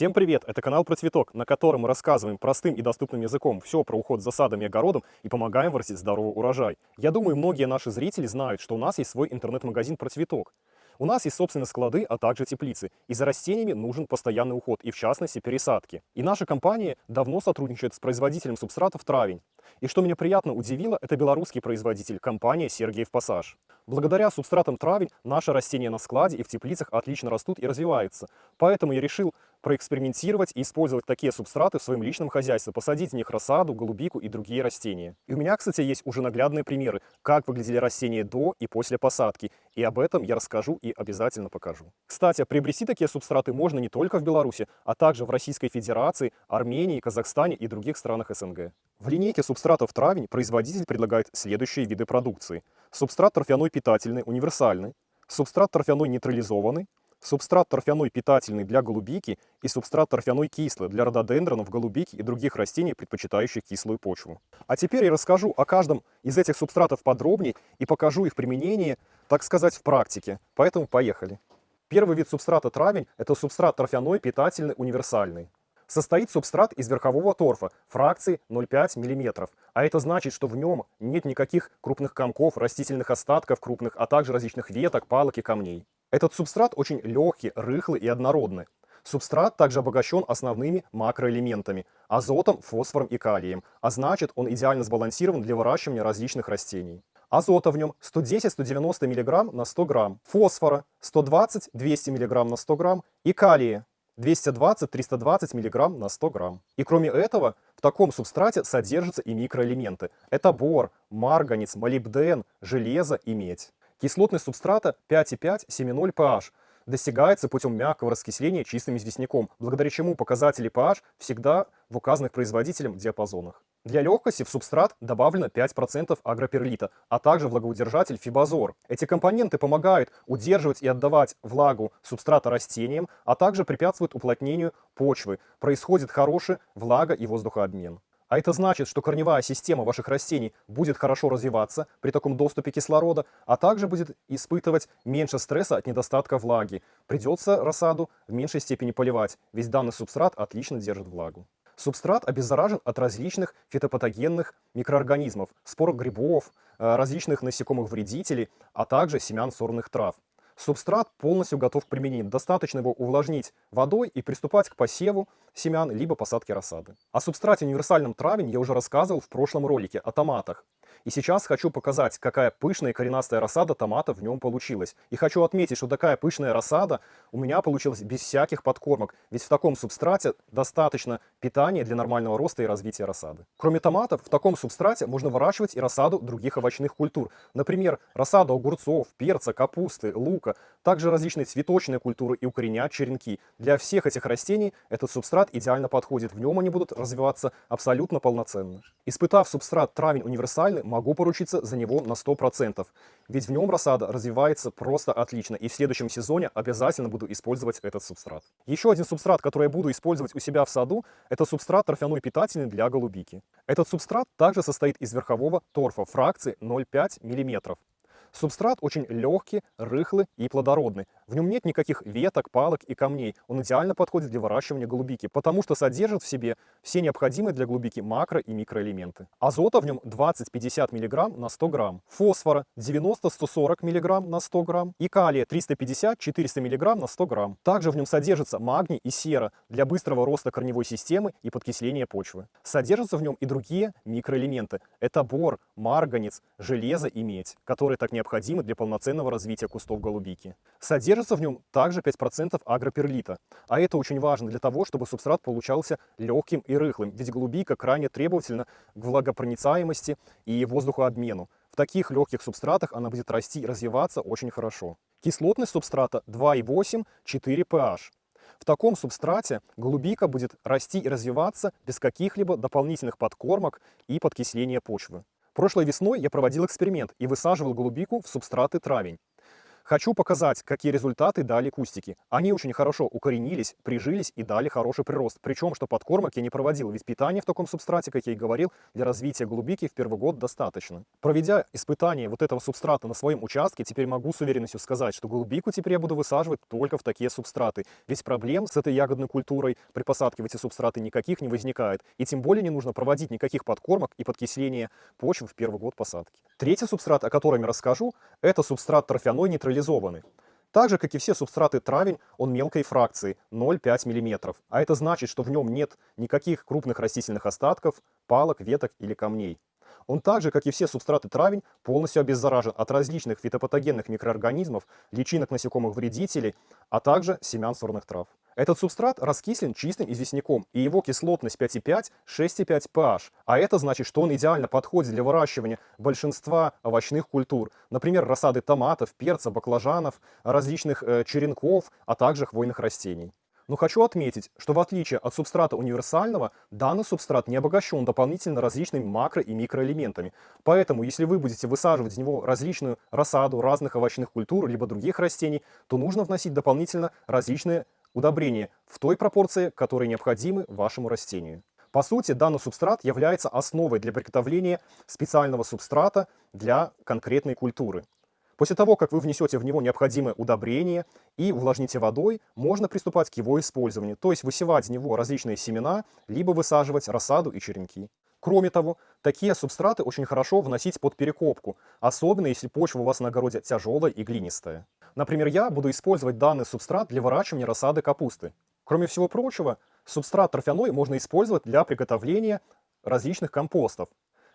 Всем привет! Это канал про цветок, на котором мы рассказываем простым и доступным языком все про уход за садом и огородом и помогаем вырастить здоровый урожай. Я думаю, многие наши зрители знают, что у нас есть свой интернет-магазин про цветок. У нас есть собственные склады, а также теплицы. И за растениями нужен постоянный уход, и в частности пересадки. И наша компания давно сотрудничает с производителем субстратов «Травень». И что меня приятно удивило, это белорусский производитель, компания «Сергиев Пассаж». Благодаря субстратам «Травень» наши растения на складе и в теплицах отлично растут и развиваются. Поэтому я решил проэкспериментировать и использовать такие субстраты в своем личном хозяйстве, посадить в них рассаду, голубику и другие растения. И у меня, кстати, есть уже наглядные примеры, как выглядели растения до и после посадки. И об этом я расскажу и обязательно покажу. Кстати, приобрести такие субстраты можно не только в Беларуси, а также в Российской Федерации, Армении, Казахстане и других странах СНГ. В линейке субстратов «Травень» производитель предлагает следующие виды продукции. Субстрат торфяной питательный, универсальный, субстрат торфяной нейтрализованный, субстрат торфяной питательный для голубики и субстрат торфяной кислый для рододендронов, голубики и других растений, предпочитающих кислую почву. А теперь я расскажу о каждом из этих субстратов подробнее и покажу их применение, так сказать, в практике. Поэтому поехали. Первый вид субстрата травень – это субстрат торфяной питательный универсальный. Состоит субстрат из верхового торфа фракции 0,5 мм, а это значит, что в нем нет никаких крупных комков, растительных остатков крупных, а также различных веток, палок и камней. Этот субстрат очень легкий, рыхлый и однородный. Субстрат также обогащен основными макроэлементами – азотом, фосфором и калием, а значит он идеально сбалансирован для выращивания различных растений. Азота в нем 110-190 мг на 100 грамм, фосфора 120-200 мг на 100 грамм и калия 220-320 мг на 100 грамм. И кроме этого, в таком субстрате содержатся и микроэлементы. Это бор, марганец, молибден, железо и медь. Кислотность субстрата 5,5-7,0 pH достигается путем мягкого раскисления чистым известняком, благодаря чему показатели pH всегда в указанных производителем диапазонах. Для легкости в субстрат добавлено 5% агроперлита, а также влагоудержатель фибазор. Эти компоненты помогают удерживать и отдавать влагу субстрата растениям, а также препятствуют уплотнению почвы. Происходит хороший влага- и воздухообмен. А это значит, что корневая система ваших растений будет хорошо развиваться при таком доступе кислорода, а также будет испытывать меньше стресса от недостатка влаги. Придется рассаду в меньшей степени поливать, ведь данный субстрат отлично держит влагу. Субстрат обеззаражен от различных фитопатогенных микроорганизмов, спор грибов, э, различных насекомых-вредителей, а также семян сорных трав. Субстрат полностью готов к применению. Достаточно его увлажнить водой и приступать к посеву семян, либо посадке рассады. О субстрате универсальном травень я уже рассказывал в прошлом ролике о томатах. И сейчас хочу показать, какая пышная коренастая рассада томата в нем получилась. И хочу отметить, что такая пышная рассада у меня получилась без всяких подкормок, ведь в таком субстрате достаточно питания для нормального роста и развития рассады. Кроме томатов, в таком субстрате можно выращивать и рассаду других овощных культур. Например, рассаду огурцов, перца, капусты, лука, также различные цветочные культуры и укоренять черенки. Для всех этих растений этот субстрат идеально подходит, в нем они будут развиваться абсолютно полноценно. Испытав субстрат травень универсальный, могу поручиться за него на 100%. Ведь в нем рассада развивается просто отлично. И в следующем сезоне обязательно буду использовать этот субстрат. Еще один субстрат, который я буду использовать у себя в саду, это субстрат торфяной питательный для голубики. Этот субстрат также состоит из верхового торфа фракции 0,5 мм. Субстрат очень легкий, рыхлый и плодородный. В нем нет никаких веток, палок и камней. Он идеально подходит для выращивания голубики, потому что содержит в себе все необходимые для голубики макро- и микроэлементы. Азота в нем 20-50 мг на 100 грамм, фосфора 90-140 мг на 100 грамм и калия 350-400 мг на 100 грамм. Также в нем содержится магний и сера для быстрого роста корневой системы и подкисления почвы. Содержатся в нем и другие микроэлементы. Это бор, марганец, железо и медь, которые так необходимы для полноценного развития кустов голубики. Содержится в нем также 5% агроперлита. А это очень важно для того, чтобы субстрат получался легким и рыхлым, ведь голубика крайне требовательна к влагопроницаемости и воздухообмену. В таких легких субстратах она будет расти и развиваться очень хорошо. Кислотность субстрата 2,8-4 pH. В таком субстрате голубика будет расти и развиваться без каких-либо дополнительных подкормок и подкисления почвы. Прошлой весной я проводил эксперимент и высаживал голубику в субстраты травень. Хочу показать, какие результаты дали кустики. Они очень хорошо укоренились, прижились и дали хороший прирост. Причем, что подкормок я не проводил, ведь питание в таком субстрате, как я и говорил, для развития голубики в первый год достаточно. Проведя испытание вот этого субстрата на своем участке, теперь могу с уверенностью сказать, что голубику теперь я буду высаживать только в такие субстраты. Ведь проблем с этой ягодной культурой при посадке в эти субстраты никаких не возникает. И тем более не нужно проводить никаких подкормок и подкисления почвы в первый год посадки. Третий субстрат, о котором я расскажу, это субстрат торфяной нейтрализованный нейтрализованы. Так же, как и все субстраты травень, он мелкой фракции 0,5 мм, а это значит, что в нем нет никаких крупных растительных остатков, палок, веток или камней. Он так же, как и все субстраты травень, полностью обеззаражен от различных фитопатогенных микроорганизмов, личинок насекомых-вредителей, а также семян сорных трав. Этот субстрат раскислен чистым известняком, и его кислотность 5,5-6,5 pH. А это значит, что он идеально подходит для выращивания большинства овощных культур. Например, рассады томатов, перца, баклажанов, различных э, черенков, а также хвойных растений. Но хочу отметить, что в отличие от субстрата универсального, данный субстрат не обогащен дополнительно различными макро- и микроэлементами. Поэтому, если вы будете высаживать в него различную рассаду разных овощных культур, либо других растений, то нужно вносить дополнительно различные удобрения в той пропорции, которые необходимы вашему растению. По сути, данный субстрат является основой для приготовления специального субстрата для конкретной культуры. После того, как вы внесете в него необходимое удобрение и увлажните водой, можно приступать к его использованию, то есть высевать в него различные семена, либо высаживать рассаду и черенки. Кроме того, такие субстраты очень хорошо вносить под перекопку, особенно если почва у вас на огороде тяжелая и глинистая. Например, я буду использовать данный субстрат для выращивания рассады капусты. Кроме всего прочего, субстрат торфяной можно использовать для приготовления различных компостов,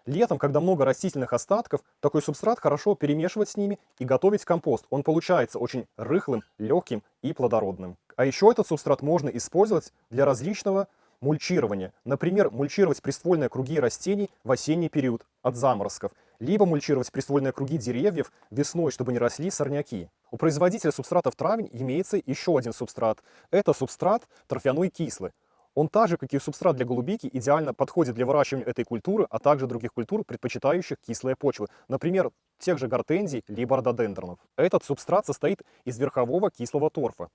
Летом, когда много растительных остатков, такой субстрат хорошо перемешивать с ними и готовить компост. Он получается очень рыхлым, легким и плодородным. А еще этот субстрат можно использовать для различного мульчирования. Например, мульчировать приствольные круги растений в осенний период от заморозков, либо мульчировать приствольные круги деревьев весной, чтобы не росли сорняки. У производителя субстратов травень имеется еще один субстрат. Это субстрат торфяной кислый. Он так же, как и субстрат для голубики, идеально подходит для выращивания этой культуры, а также других культур, предпочитающих кислые почвы, например, тех же гортензий либо рододендронов. Этот субстрат состоит из верхового кислого торфа.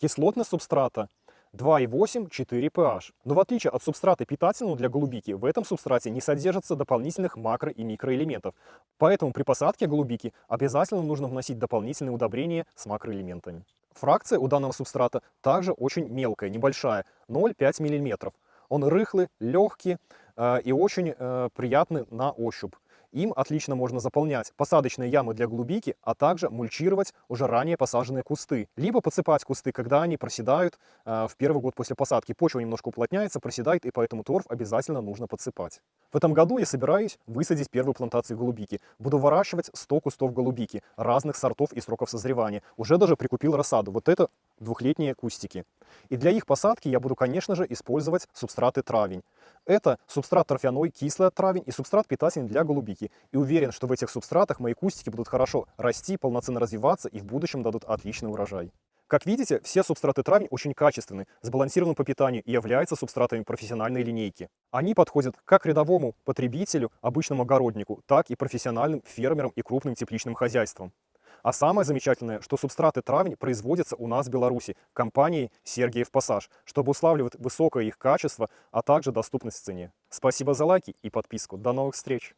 Кислотность субстрата 2,8-4 pH. Но в отличие от субстрата питательного для голубики, в этом субстрате не содержится дополнительных макро- и микроэлементов. Поэтому при посадке голубики обязательно нужно вносить дополнительные удобрения с макроэлементами. Фракция у данного субстрата также очень мелкая, небольшая, 0,5 мм. Он рыхлый, легкий э, и очень э, приятный на ощупь. Им отлично можно заполнять посадочные ямы для голубики, а также мульчировать уже ранее посаженные кусты. Либо подсыпать кусты, когда они проседают э, в первый год после посадки. Почва немножко уплотняется, проседает, и поэтому торф обязательно нужно подсыпать. В этом году я собираюсь высадить первую плантацию голубики. Буду выращивать 100 кустов голубики разных сортов и сроков созревания. Уже даже прикупил рассаду. Вот это двухлетние кустики. И для их посадки я буду, конечно же, использовать субстраты травень. Это субстрат торфяной, кислый травень и субстрат питательный для голубики. И уверен, что в этих субстратах мои кустики будут хорошо расти, полноценно развиваться и в будущем дадут отличный урожай. Как видите, все субстраты травень очень качественны, сбалансированы по питанию и являются субстратами профессиональной линейки. Они подходят как рядовому потребителю, обычному огороднику, так и профессиональным фермерам и крупным тепличным хозяйствам. А самое замечательное, что субстраты травень производятся у нас в Беларуси компанией Сергиев Пассаж, чтобы уславливать высокое их качество, а также доступность в цене. Спасибо за лайки и подписку. До новых встреч!